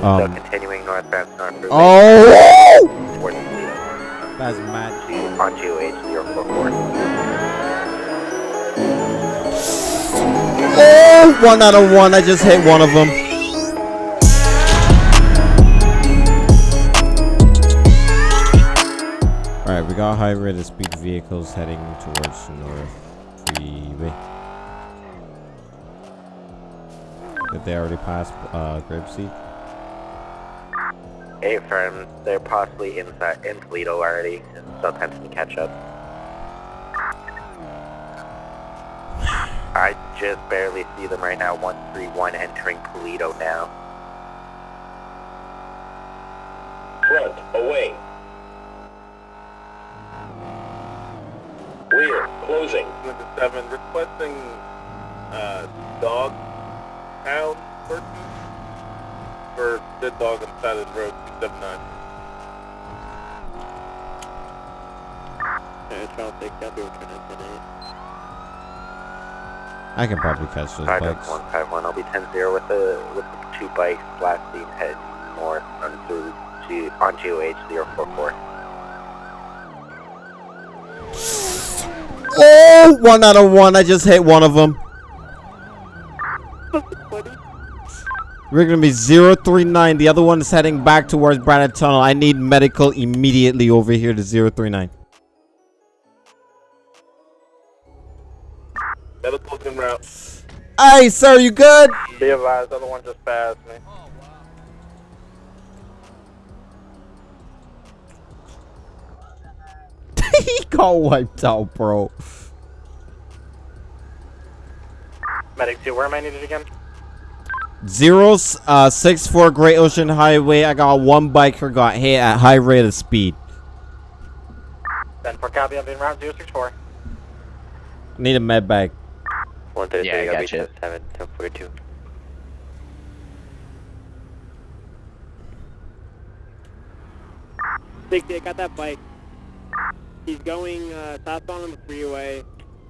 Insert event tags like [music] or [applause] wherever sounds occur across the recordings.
Um, so continuing northbound north route oh! That's mad. on GOH 044. Oh! One out of one. I just hit one of them. Alright, we got high rate of speed vehicles heading towards North Freeway. Did they already pass uh, Grapeseed? A firm, they're possibly inside in Paleto already, and still attempting to catch up. I just barely see them right now. 131 entering Paleto now. Front, away. Rear, closing. Number seven, requesting uh, dog pound person for dead dog on the side of the road, 279. Alright, Charles, take that through tonight. I can probably catch those Five bikes. one five one. I'll be 10 0 with the with the two bikes blasting head north on through G, on GOH 044. Oh! One out of one. I just hit one of them. We're gonna be 039. The other one is heading back towards Braddock Tunnel. I need medical immediately over here to 039. Medical's en route. Hey, sir, you good? Be advised, the other one just passed me. [laughs] he got wiped out, bro. Medic 2, where am I needed again? Zero uh six four Great Ocean Highway. I got one biker got hit at high rate of speed. Then for copy, I'm in route 064. Need a med bag. 133, Yeah, I I'll got you. 10 7, 1042. Sixty, I got that bike. He's going uh, southbound on the freeway,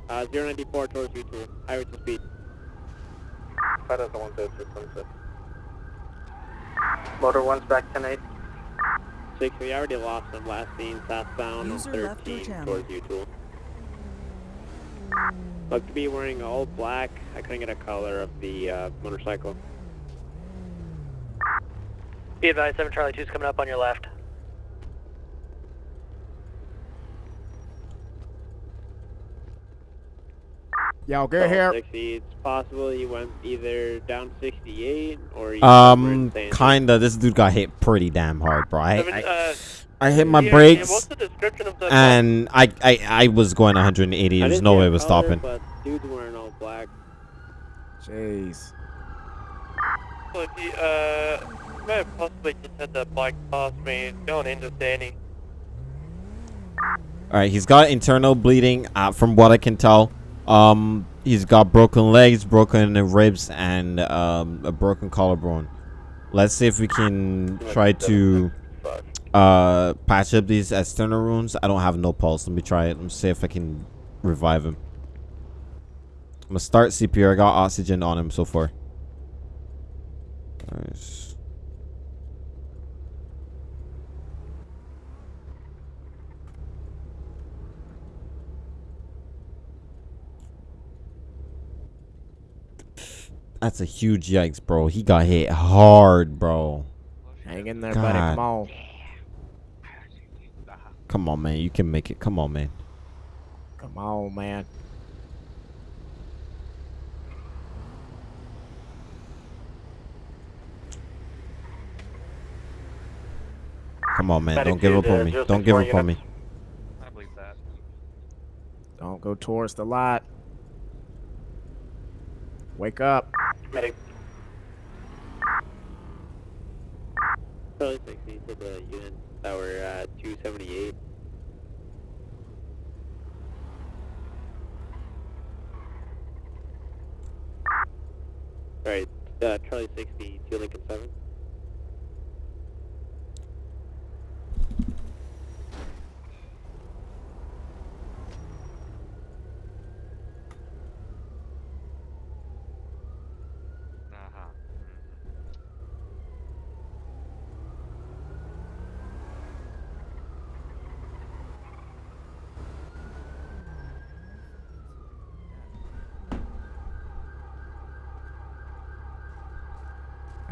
uh, 094 towards U2, highway to speed. 5016, Motor one's back tonight. Six, we already lost him last seen southbound User on left your 13 towards U2. Looked to be wearing all black. I couldn't get a color of the uh, motorcycle. Be advised, 7 Charlie 2 is coming up on your left. Yo, get here. 60, it's possible he went either down 68 or he Um, kinda. This dude got hit pretty damn hard, bro. I, Seven, I, uh, I hit my yeah, brakes What's the description of the and I, I, I was going 180. There's no way it was stopping. But dude's wearing all black. Jeez. So he, uh, may have possibly just had that bike past me going into Danny. All right, he's got internal bleeding, uh, from what I can tell. Um, he's got broken legs, broken ribs, and um, a broken collarbone. Let's see if we can try to uh patch up these external wounds. I don't have no pulse. Let me try it. Let me see if I can revive him. I'm gonna start CPR. I got oxygen on him so far. Nice. That's a huge yikes, bro. He got hit hard, bro. Hang in there, buddy. Come on. Come on, man. You can make it. Come on, man. Come on, man. Come on, man. Medic Don't give up on me. Don't give up on me. I believe that. Don't go towards the light. Wake up. Medic Charlie 60 to the unit were uh, 278. Alright, uh, Charlie 60 to Lincoln 7.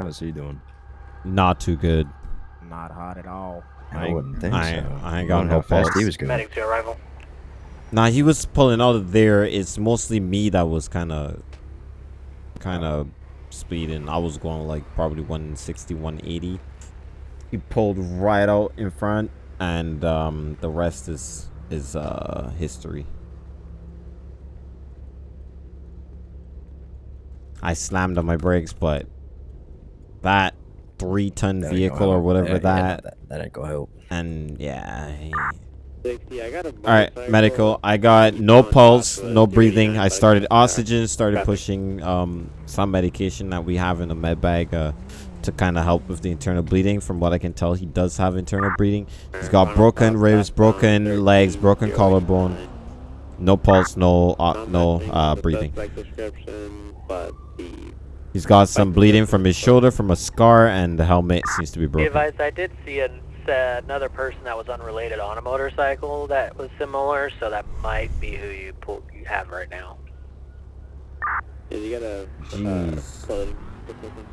How's he doing? Not too good. Not hot at all. I, wouldn't think I- so. I ain't got Wonder no how fast he was going. Medic to arrival. Nah, he was pulling out of there. It's mostly me that was kind of, kind of speeding. I was going like probably 160, 180. He pulled right out in front, and um, the rest is is uh history. I slammed on my brakes, but that three-ton That vehicle or whatever Yeah, yeah, that, that, that ain't gonna help. and yeah. he- 60, I got a all right, medical. I got no pulse, top to a no breathing. I started in the car. oxygen, started pushing um, some medication that we have in the med bag uh, to kind of help with the internal bleeding. From what I can tell, he does have internal bleeding. He's got broken ribs, broken legs, broken collarbone. No pulse, no uh, no uh, breathing. Description, but the He's got some bleeding from his shoulder, from a scar, and the helmet seems to be Be broken. advised, I did see an, uh, another person that was unrelated on a motorcycle that was similar, so that might be who you pull, you have right now. yeah, you got a uh, Jeez. clothing specific.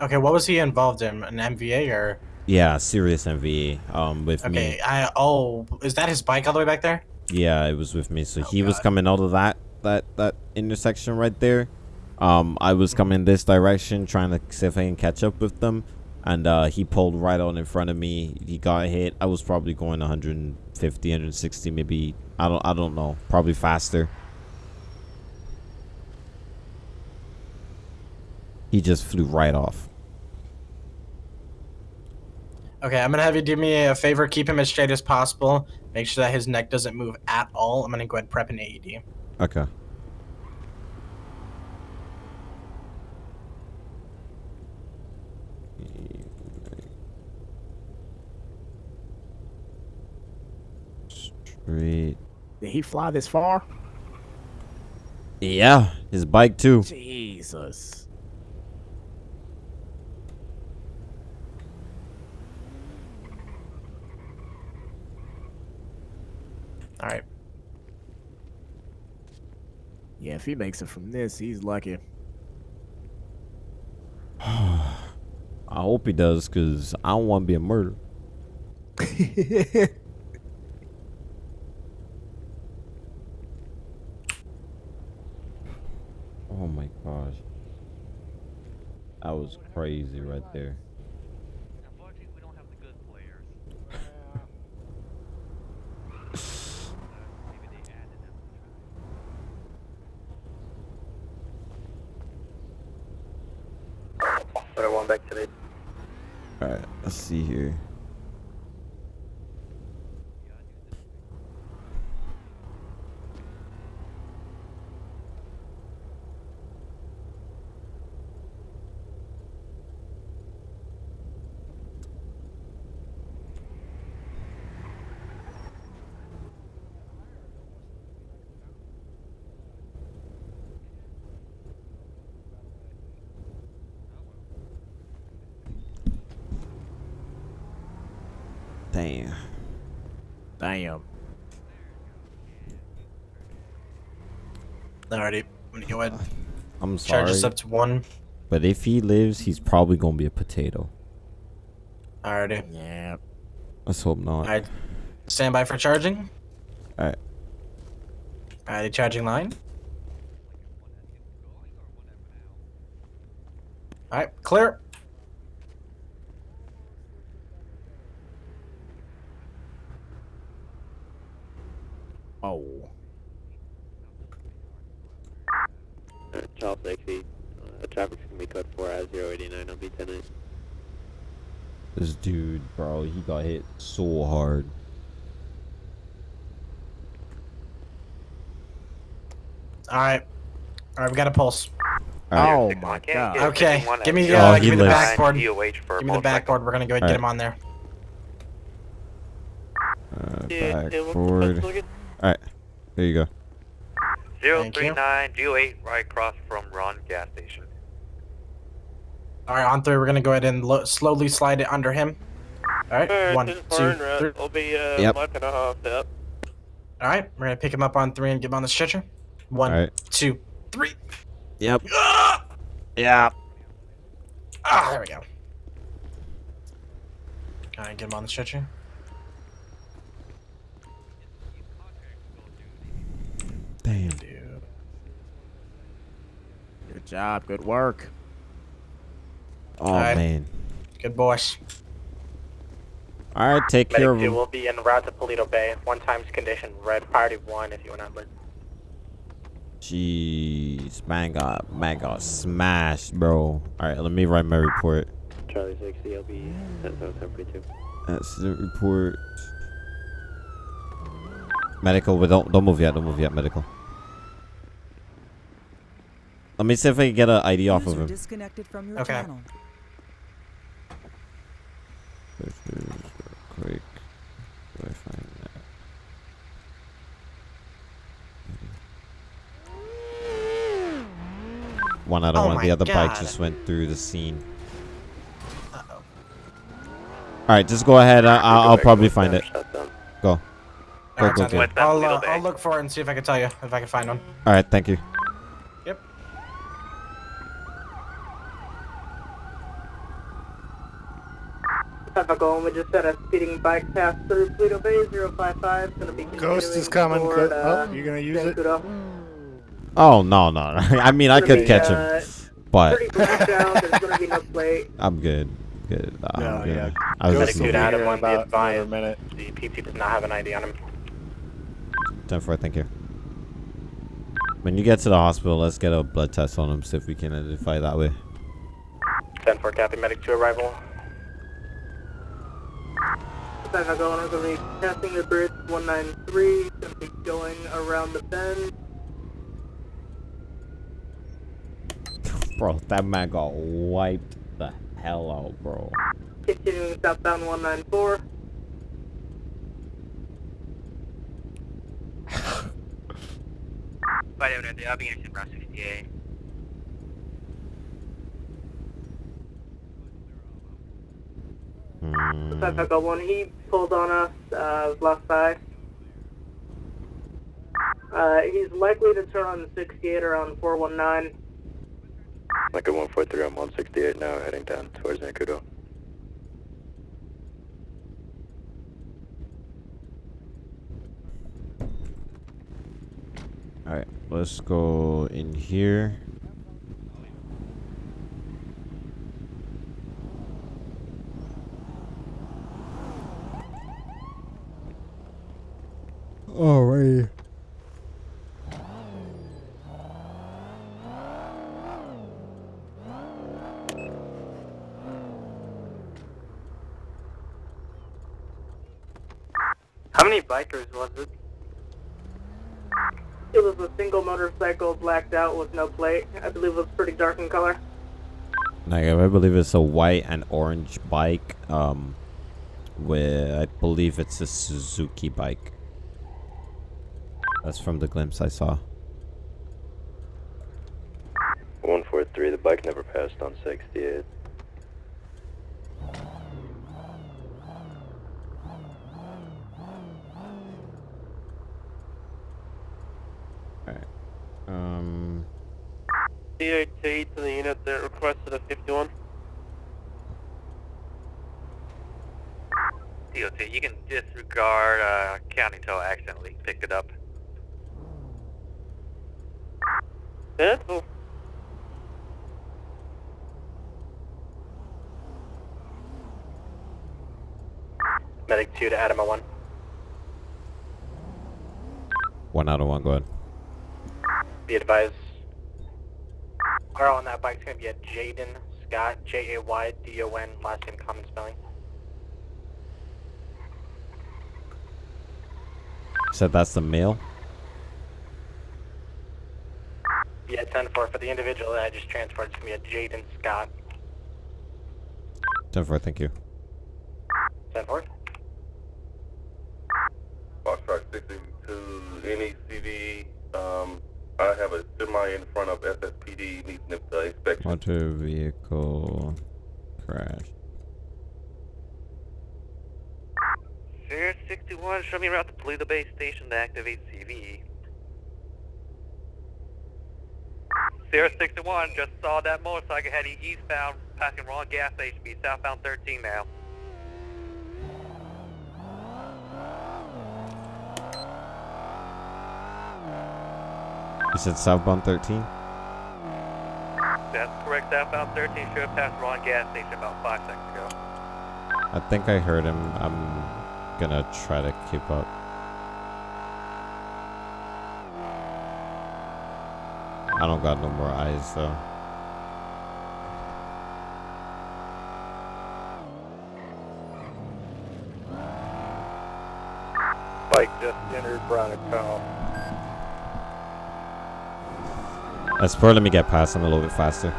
Okay, what was he involved in? An MVA or? Yeah, serious MVA. Um, with me. Okay, I oh, is that his bike all the way back there? Yeah, it was with me. So Oh, he was coming out of that that that intersection right there. Um, I was coming this direction, trying to see if I can catch up with them, and uh, he pulled right on in front of me. He got hit. I was probably going 150, 160, maybe. I don't. I don't know. Probably faster. He just flew right off. Okay, I'm gonna have you do me a favor. Keep him as straight as possible. Make sure that his neck doesn't move at all. I'm gonna go ahead and prep an AED. Okay. Straight. Did he fly this far? Yeah, his bike too. Jesus. All right. Yeah, if he makes it from this, he's lucky. [sighs] I hope he does, cause I don't want to be a murderer. [laughs] Oh my gosh. That was crazy right there. Unfortunately, we don't have the good players. Maybe they added them. But I want back to the Alright, let's see here. Damn. Damn. Alrighty. I'm gonna go ahead. I'm sorry. Charge us up to one. But if he lives, he's probably gonna be a potato. Alrighty. Yeah. Let's hope not. Alright. Stand by for charging. Alright. Alrighty, charging line. Alright, clear. Oh. Charles 60, uh, traffic's gonna be code 4 as 089 on B10 This dude, bro, he got hit so hard. Alright. Alright, we got a pulse. Oh Six my god. Okay, give me, uh, Oh, give me the backboard. Give me the backboard. We're gonna go ahead and get him on there. Uh, Yeah, back yeah, what- forward. what's looking- Alright, there you go. Thank you. 039 DOH right across from Ron gas station. Alright, on three, we're gonna go ahead and lo- slowly slide it under him. Alright, Alright, one, this two, far and route three. will be uh, Yep. mark and a half up. Alright, we're gonna pick him up on three and get him on the stretcher. One, Alright. two, three. Yep. Ah! Yeah. Ah, there we go. All right, get him on the stretcher? Damn. Dude. Good job. Good work. Oh Alright. man. Good boys. All right, take care of Medic 2 him. will be en route to Paleto Bay. One times condition, red priority 1 if you want to. Jeez, man got man got smashed, bro. All right, let me write my report. Charlie 60, I'll be at 732. Accident report. Medical, but don't don't move yet. Don't move yet. Medical. Let me see if I can get an ID off of him. disconnected from your Okay. channel. Quick. Do I find that? One out of Oh one. The my other bike God. just went through the scene. Uh-oh. All right, just go ahead. I, I'll, I'll probably find it. Go. Go, Alright, go, go. good. I'll, uh, I'll look for it and see if I can tell you if I can find one. All right, thank you. Typical, we just had a speeding bike pass through Paleto Bay 055. Gonna be Ghost is coming. toward, uh, oh, you're gonna use it? Oh no, no. [laughs] I mean, I could be, catch uh, him, but Pretty out, there's gonna be no. [laughs] I'm good. Good. I'm No, good. yeah. I was Ghost just will be Dude, Adam here in won't about advised. another minute. The PT does not have an ID on him. Ten four. Thank you. When you get to the hospital, let's get a blood test on him, see if we can identify that way. 10 4 Captain Medic 2 arrival. Typical, we're gonna be passing the bridge 193. Gonna be going around the bend. Bro, that man got wiped the hell out, bro. Continuing southbound 194. I'll be in Route 68. Hmm. Typical, one he pulled on us, uh, left side. Uh, he's likely to turn on the 68 around 419. Like a 143 on 168 now, heading down towards Zancudo. All right, let's go in here. Alright. How many bikers was it? It was a single motorcycle blacked out with no plate. I believe it was pretty dark in color. Like, I believe it's a white and orange bike. Um, with I believe it's a Suzuki bike. That's from the glimpse I saw. 143, the bike never passed on 68. Alright. Um. DOT to the unit that requested a 51. DOT, you can disregard uh, county until I accidentally picked it up. Yeah. Medic 2 to Adam 1. One out of one. Go ahead. Be advised. Car on that bike's gonna be a Jaden Scott, J A Y D O N, last name common spelling. Said that's the male. Yeah, 10 4 for the individual that I just transferred, it's gonna be a Jaden Scott. Ten four. Thank you. 10 4. Foxtrot 62, NECD. Um, I have a semi in front of SSPD needs an uh, inspection. Motor vehicle crash. Fair 61, show me route to Paleto Bay Station to activate CV. 061, just saw that motorcycle heading eastbound, passing wrong gas station, be southbound 13 now. You said southbound 13? That's correct, southbound 13 should have passed wrong gas station about five seconds ago. I think I heard him. I'm gonna try to keep up. I don't got no more eyes though. Bike just entered Brown Let's let me get past him a little bit faster.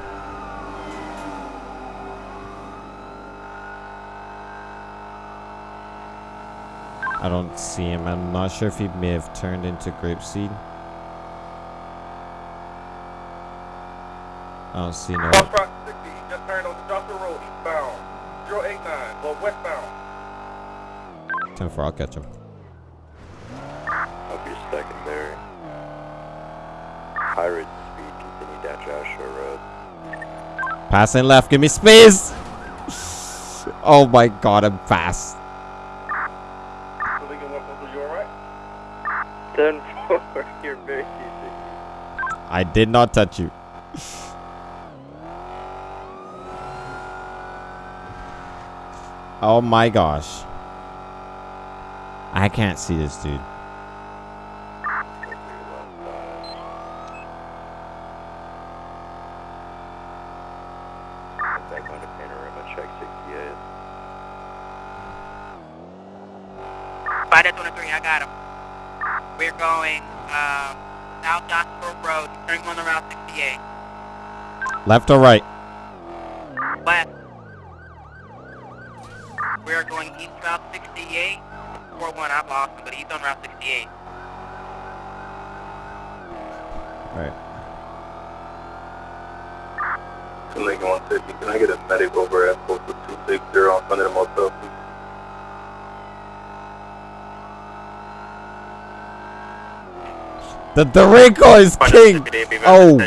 I don't see him. I'm not sure if he may have turned into Grapeseed. I don't see no. Cross Rock 60, just turned on Joshua Road eastbound. 089, well westbound. 10 4, I'll catch him. Up your secondary. High rate speed, continue down Joshua Road. Passing left, give me space! Oh my god, I'm fast. So they can walk over, you alright? 10 4, [laughs] you're very easy. I did not touch you. Oh my gosh. I can't see this dude. Back onto Panorama, check 68. Spider 23, I got him. We're going uh, South Road, turning on the Route 68. Left or right? Left. We are going east Route 68. 41, I've lost him, but he's on Route 68. Right. Lincoln 150, can I get a medic over at postal 260 on front of the motel, please? The Dorico is king! Oh!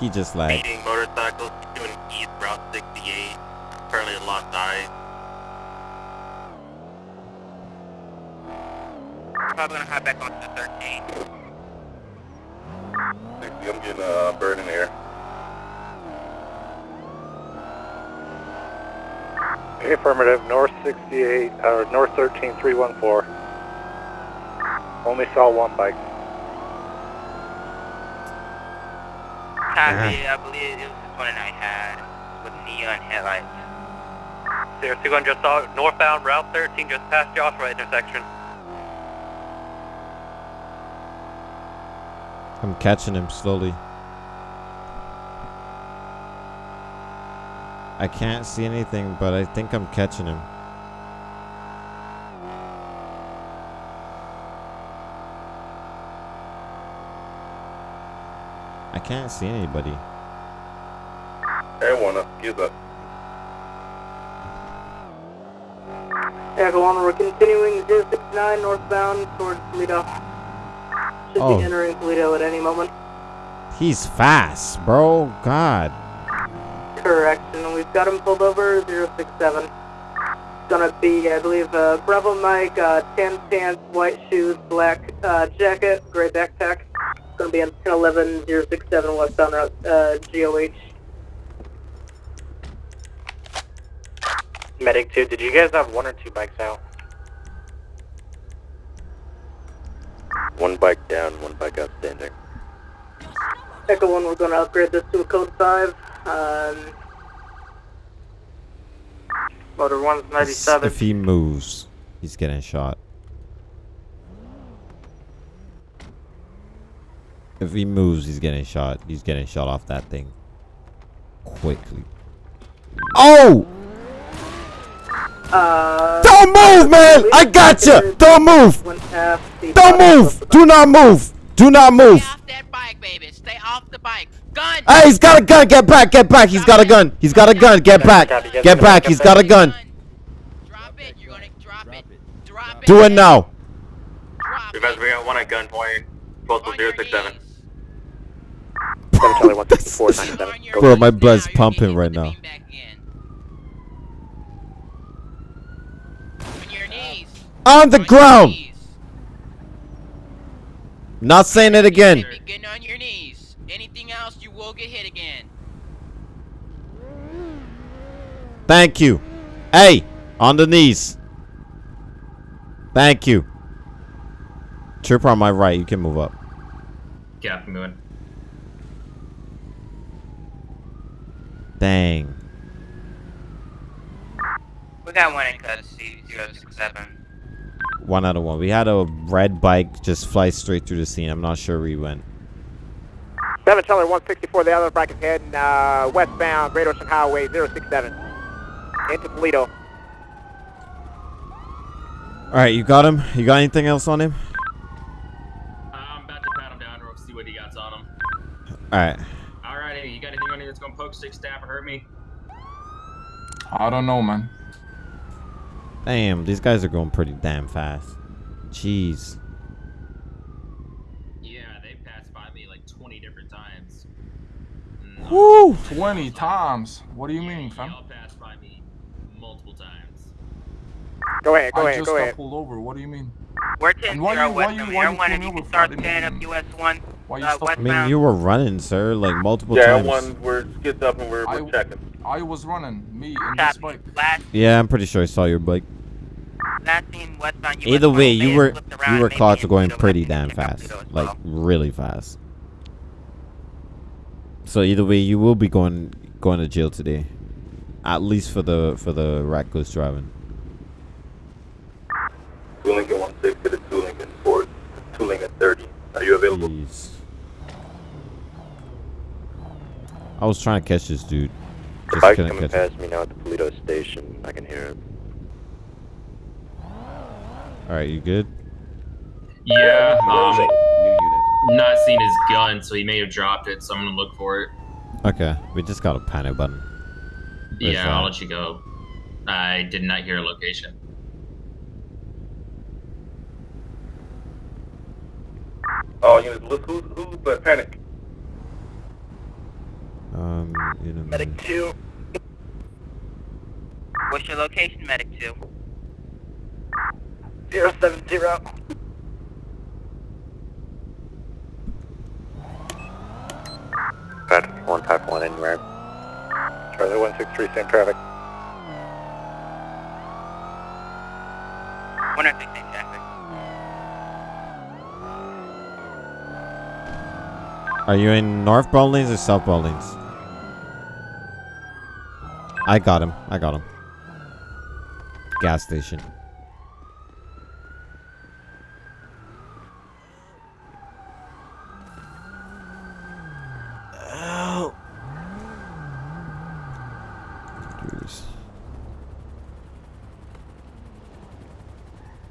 He just lagged. Speeding motorcycles doing east route 68, currently lost eyes. I'm probably gonna hop back onto the 13. I'm getting a bird in the air. Affirmative, North 68, or North 13, 314. Only saw one bike. Copy, uh-huh. I believe it was this one that I had with neon headlights. 061 just saw northbound route 13, just past Joshua intersection. I'm catching him slowly. I can't see anything, but I think I'm catching him. I can't see anybody. Everyone up, excuse us. Echo 1, we're continuing 069 northbound towards Paleto. Should Oh. be entering Paleto at any moment. He's fast, bro. God. Correction, we've got him pulled over 067. It's gonna be, I believe, uh, Bravo Mike, uh, tan pants, white shoes, black uh, jacket, gray backpack. It's gonna be on 1011 067 westbound route, uh, GOH. Medic 2, did you guys have one or two bikes out? One bike down, one bike outstanding. Echo 1, we're gonna upgrade this to a code 5. Um, Motor 1's 97. If he moves, he's getting shot. If he moves, he's getting shot. He's getting shot off that thing. Quickly. Oh! uh, Don't move, man! I got you! Don't move! went past the Don't move! Do not move! Do not move! Stay off that bike, baby. Stay off the bike. Gun! Hey, he's got a gun! Get back! Get back! He's got a gun! He's got a gun! Get back! Get back! He's got a gun! Drop it. You're gonna drop it. Drop it. Do it now! Drop Revenge, it. we got one at gunpoint, postal On your 067. knees. Charlie 164, 97. Bro, my blood's pumping right now. On your knees. On the On ground! knees. Not saying it again. Be getting on your knees. Anything else, you will get hit again. Thank you. Hey, on the knees. Thank you. Trooper on my right, you can move up. Captain moving. Dang. We got one in custody, 067. One out of one. We had a red bike just fly straight through the scene. I'm not sure where he went. 7 Charlie 164, the other bracket heading uh, westbound Great Ocean Highway 067. Into Paleto. Alright, you got him? You got anything else on him? I'm about to pat him down real see what he got on him. Alright. Poke, stick, stab, hurt me? I don't know, man. Damn, these guys are going pretty damn fast. Jeez. Yeah, they passed by me like 20 different times. Woo! 20 times? What do you mean, fam? Y'all passed by me multiple times. Go ahead, go I ahead, just go got pulled over. What do you mean? We're 10 And why 0 you- why west you- of why Air you 1 pull if me you over can for? start I didn't standing up even- US 1 Why you uh, I mean, you were running, sir, like multiple Yeah, times. one, we're skids up and we're, I- we're checking. I was running. Me and this bike. Last, Yeah, I'm pretty sure I saw your bike. last seen westbound US Either way, you were flipped around you were caught in going pretty damn and check out fast, Toledo like well. really fast. So either way, you will be going going to jail today, at least for the for the reckless driving. Two Lincoln 160 to two Lincoln 4, two Lincoln 30. Are you available? Jeez. I was trying to catch this dude. Just Bike's couldn't coming catch him. past me now at the Paleto station. I can hear him. All right, you good? Yeah, um, Closing. not seeing his gun, so he may have dropped it, so I'm gonna look for it. Okay, we just got a panic button. Where's yeah, I'll let you go. I did not hear a location. Oh, units, look who, who, but panic. Um, you know, Medic 2. What's your location, Medic 2? 070. Traffic 1 type 1 anywhere. Charlie 163, same traffic. 116 traffic. Are you in North Bowlings or South Bowlings? I got him. I got him. Gas station. Jeez.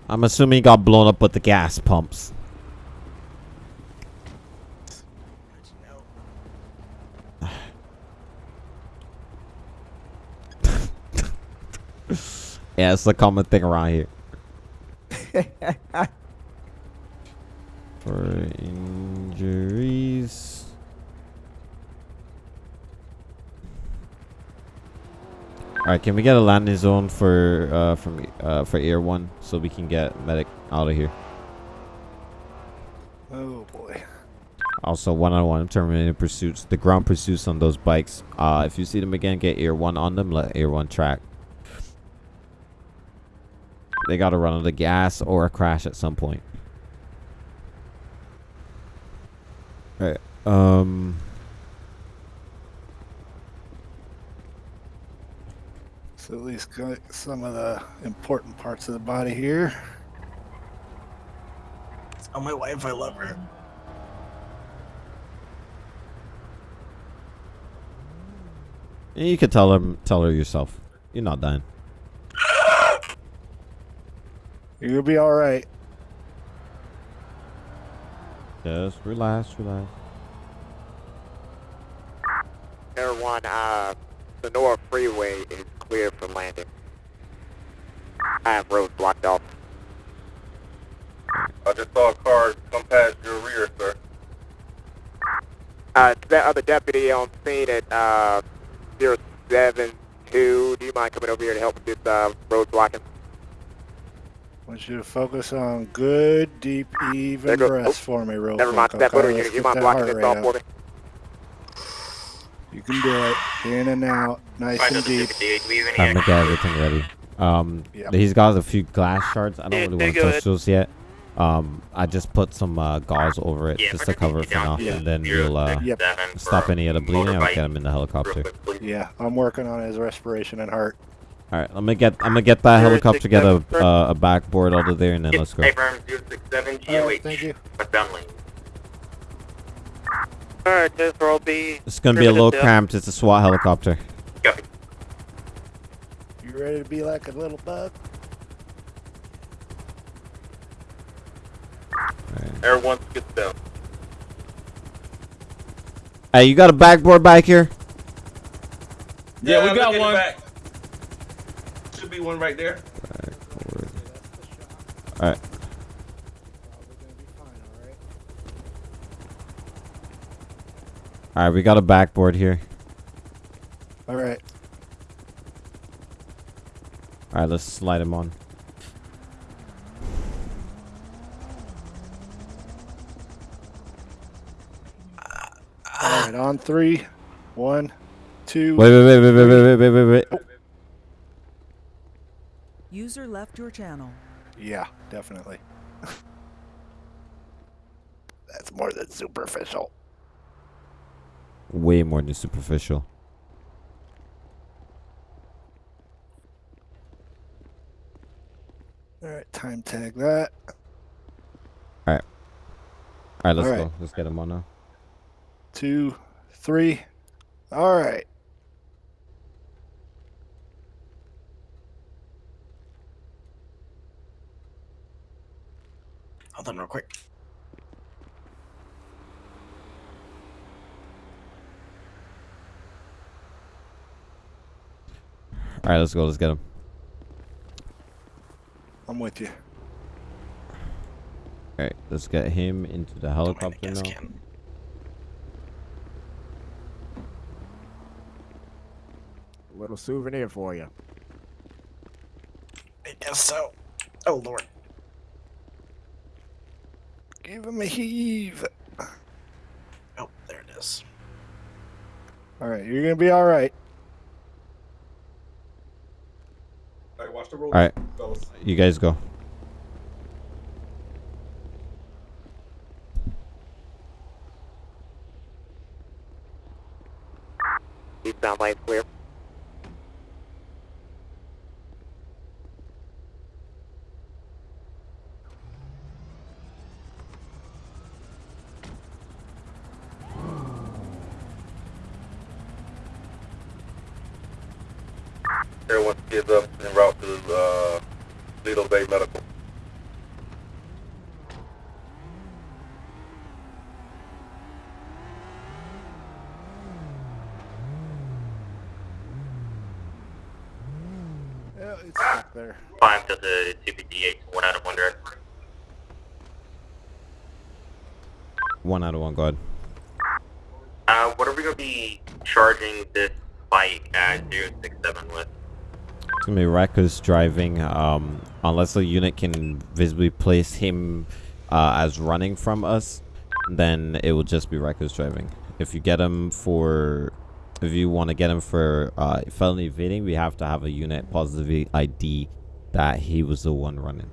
I'm assuming he got blown up with the gas pumps. Yeah, it's a common thing around here. [laughs] For injuries. Alright, can we get a landing zone for uh from uh for Air One so we can get medic out of here? Oh boy. Also, one on one terminating pursuits. The ground pursuits on those bikes. Uh, if you see them again, get Air One on them. Let Air One track. They gotta run out of gas or a crash at some point. Alright. Um. So at least got some of the important parts of the body here. Tell my wife I love her. You could tell him, tell her yourself. You're not dying. You'll be all right. Just relax, relax. Air 1, uh, Senora Freeway is clear for landing. I have roads blocked off. I just saw a car come past your rear, sir. Uh, that other deputy on scene at uh, 072, do you mind coming over here to help with this uh, road blocking? I want you to focus on good, deep, even There goes- breaths for me, real Never mind, quick. that okay? motor Let's unit, you mind blocking heart this off for me? You can do it. In and out, nice and deep. I'm gonna get everything ready. Um, Yep. he's got a few glass shards. I don't really want to touch those yet. Um, I just put some uh, gauze over it just to cover it for now, Yeah. and then we'll uh, Yep. stop any of the bleeding. I'll get him in the helicopter. Yeah, I'm working on his respiration and heart. All right, I'm gonna get I'm gonna get that helicopter, get a uh, a backboard out of there, and then let's go. Affirm 067 GOH. thank you. Westbound lane. Alright, this will be. It's gonna be a little cramped. It's a SWAT helicopter. You ready to be like a little bug? Everyone gets down. Hey, you got a backboard back here? Yeah, we got looking one. Back. Should be one right there. All right. All right, we got a backboard here. All right. All right, let's slide him on. All right, on three, one, two. Wait, wait, wait, wait, wait, wait, wait, wait, wait, wait. User left your channel. Yeah, definitely. [laughs] That's more than superficial. Way more than superficial. All right, time tag that. All right. All right, let's All right. go. Let's get him on now. Two, three. All right. Hold on real quick. All right, let's go. Let's get him. I'm with you. All right, let's get him into the helicopter now. A Little souvenir for you. I guess so. Oh, Lord. Give him a heave. Oh, there it is. All right, you're gonna be all right. All right, watch the road. All right, fellas. you guys go. Eastbound lane clear. Everyone gets up en route to uh, Lido Bay Medical. Yeah, it's stuck there. Climb to the CPD-8, one out of one direct. One out of one. Go ahead. Uh, what are we going to be charging this bike at 067 with? It's gonna be reckless driving. Um, unless the unit can visibly place him uh, as running from us, then it will just be reckless driving. If you get him for, if you want to get him for uh, felony evading, we have to have a unit positive ID that he was the one running.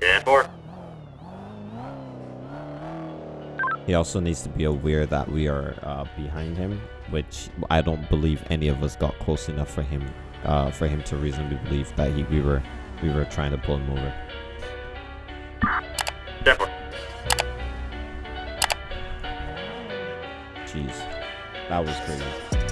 10 4. He also needs to be aware that we are uh, behind him, which I don't believe any of us got close enough for him, uh, for him to reasonably believe that he we were we were trying to pull him over. 10 4. Jeez, that was crazy.